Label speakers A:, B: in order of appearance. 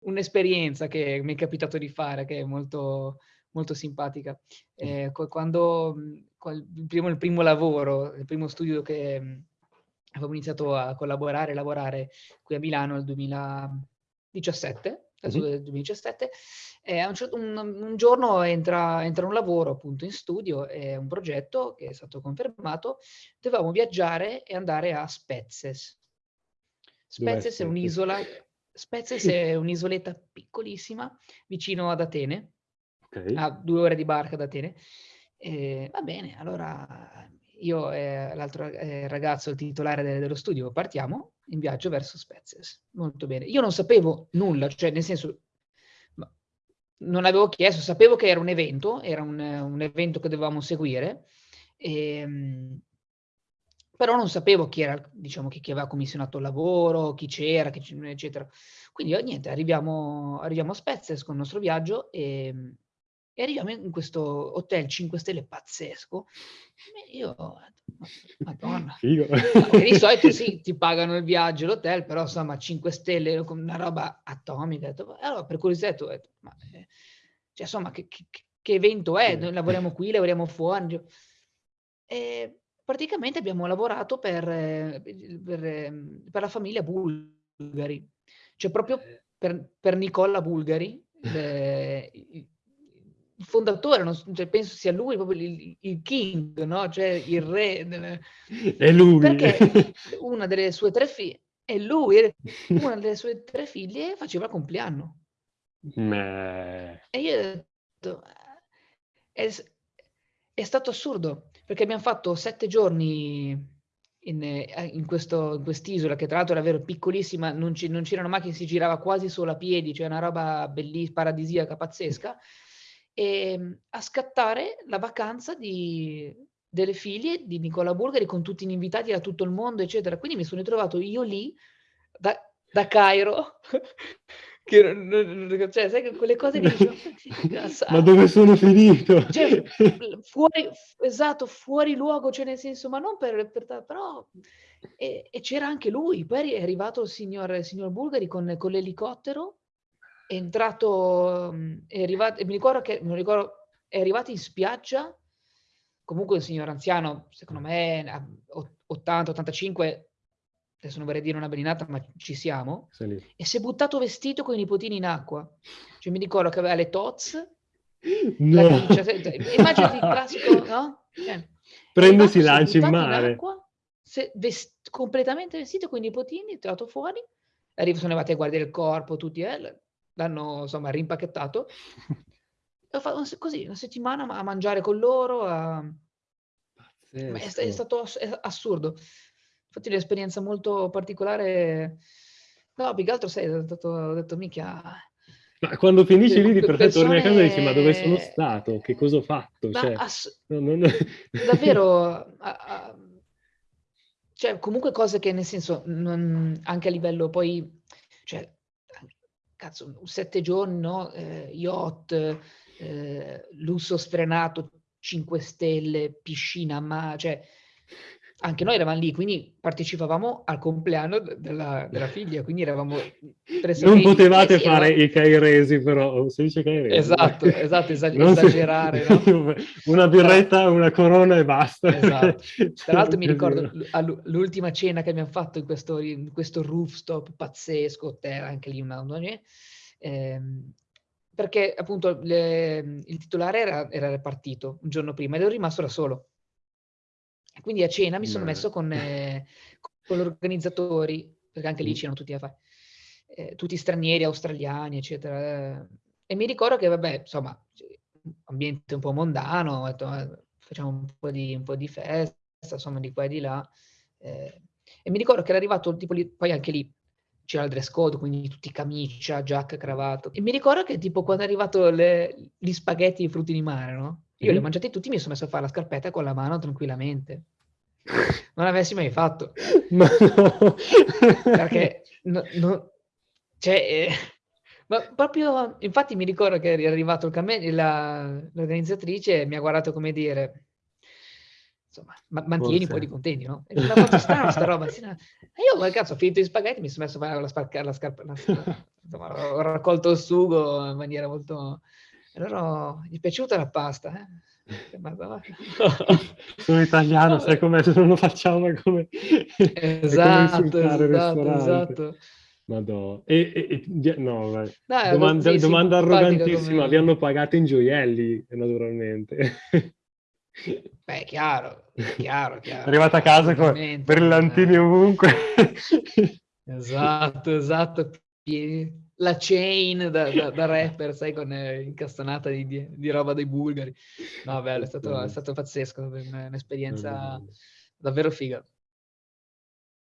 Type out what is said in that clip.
A: un'esperienza che mi è capitato di fare, che è molto, molto simpatica. Eh, quando, il primo, il primo lavoro, il primo studio che avevo iniziato a collaborare e lavorare qui a Milano nel 2017, mm-hmm. del 2017, e un, certo, un, un, giorno entra, entra, un lavoro appunto in studio, è un progetto che è stato confermato, dovevamo viaggiare e andare a Spezzes. Spezzes è un'isola, Spezzes è un'isoletta piccolissima vicino ad Atene, okay. a due ore di barca da Atene. E, va bene, allora io e l'altro eh, ragazzo, il titolare de dello studio, partiamo in viaggio verso Spezzes. Molto bene. Io non sapevo nulla, cioè nel senso, non avevo chiesto, sapevo che era un evento, era un, un evento che dovevamo seguire, e, ehm, però non sapevo chi era, diciamo, chi, chi aveva commissionato il lavoro, chi c'era, eccetera. Quindi niente, arriviamo, arriviamo a Spezzes con il nostro viaggio e e arriviamo in questo hotel 5 stelle pazzesco. E io, madonna, Figo. di solito sì, ti pagano il viaggio, l'hotel, però insomma 5 stelle, una roba atomica. Allora per curiosità ho detto, ma, eh, cioè, insomma che, che, che, evento è? Noi lavoriamo qui, lavoriamo fuori. E praticamente abbiamo lavorato per, per, per la famiglia Bulgari, cioè proprio per, per Nicola Bulgari, eh, il fondatore, non, cioè, penso sia lui proprio il, il, king, no? Cioè il re. Delle...
B: È lui.
A: Perché una delle sue tre figlie, è lui, una delle sue tre figlie faceva il compleanno.
B: Meh.
A: E io ho detto, è, è stato assurdo, perché abbiamo fatto sette giorni in, in, questo, in quest'isola, che tra l'altro era vero piccolissima, non, ci, non c'erano macchine, si girava quasi solo a piedi, cioè una roba bellissima, paradisiaca, pazzesca e, ehm, a scattare la vacanza di, delle figlie di Nicola Bulgari con tutti gli invitati da tutto il mondo, eccetera. Quindi mi sono ritrovato io lì, da, da Cairo, che, cioè, sai, quelle cose che dicevo,
B: ma dove sono finito?
A: Cioè, fuori, esatto, fuori luogo, cioè nel senso, ma non per, per però, e, e c'era anche lui, poi è arrivato il signor, il signor Bulgari con, con l'elicottero è entrato, è arrivato, mi ricordo che, non ricordo, è arrivato in spiaggia, comunque un signor anziano, secondo me 80-85, adesso non vorrei dire una belinata, ma ci siamo, e si è buttato vestito con i nipotini in acqua. Cioè mi ricordo che aveva le tots, no. la camicia, immaginati il classico, no? Cioè,
B: Prende si lancia in mare. In acqua,
A: vest completamente vestito con i nipotini, tirato fuori, arriva, sono arrivati a guardare il corpo, tutti, eh, l'hanno insomma rimpacchettato. Ho fatto così una settimana a mangiare con loro. A... È, è, stato assurdo. Infatti un'esperienza molto particolare. No, più che altro sai, ho detto, ho detto mica...
B: Ma quando finisci lì di per persone... torni a casa e dici ma dove sono stato? Che cosa ho fatto? Cioè, ass... non, non...
A: Davvero, a, a... cioè comunque cose che nel senso, non... anche a livello poi, cioè cazzo, sette giorni, no? Eh, yacht, eh, lusso sfrenato, 5 stelle, piscina, ma cioè anche noi eravamo lì, quindi partecipavamo al compleanno della, della figlia, quindi eravamo
B: Non potevate sì, fare eravamo... i cairesi, però, si dice cairesi.
A: Esatto, esatto, esag esagerare. Si... No?
B: Una birretta, una corona e basta.
A: Esatto. Tra l'altro mi ricordo l'ultima cena che abbiamo fatto in questo, in questo rooftop pazzesco, terra, anche lì una... Ehm, perché appunto le, il titolare era, era partito un giorno prima ed ero rimasto da solo quindi a cena mi sono messo con, eh, con gli organizzatori, perché anche lì c'erano tutti, eh, tutti stranieri, australiani, eccetera. E mi ricordo che, vabbè, insomma, ambiente un po' mondano, detto, eh, facciamo un po, di, un po' di festa, insomma, di qua e di là. Eh, e mi ricordo che era arrivato, tipo, lì, poi anche lì c'era il dress code, quindi tutti camicia, giacca, cravato. E mi ricordo che, tipo, quando è arrivato le, gli spaghetti e i frutti di mare, no? Io li ho mangiati tutti, mi sono messo a fare la scarpetta con la mano tranquillamente. Non l'avessi mai fatto. Ma no. Perché, no, no, cioè, eh, ma proprio, infatti mi ricordo che è arrivato il cammello, l'organizzatrice mi ha guardato come dire, insomma, ma mantieni Forse. un po' di contenti, no? E la faccio strana sta roba. Sì, no. Io, cazzo, ho finito gli spaghetti, mi sono messo a fare la, sparca, la scarpa, la, insomma, ho raccolto il sugo in maniera molto... Allora, gli è piaciuta la pasta, eh?
B: Sono italiano, sai com'è, se non lo facciamo è come,
A: esatto, è come esatto, esatto.
B: Madò. E, e, e no, vai. Dai, domanda, domanda arrogantissima, vi hanno pagato in gioielli, naturalmente.
A: Beh, chiaro, chiaro, chiaro.
B: Arrivata a casa con brillantini eh. ovunque.
A: esatto, esatto. La chain da, da, da rapper, sai, con eh, incastonata di, di, di, roba dei bulgari. No, bello, è stato, è stato pazzesco, un'esperienza davvero figa.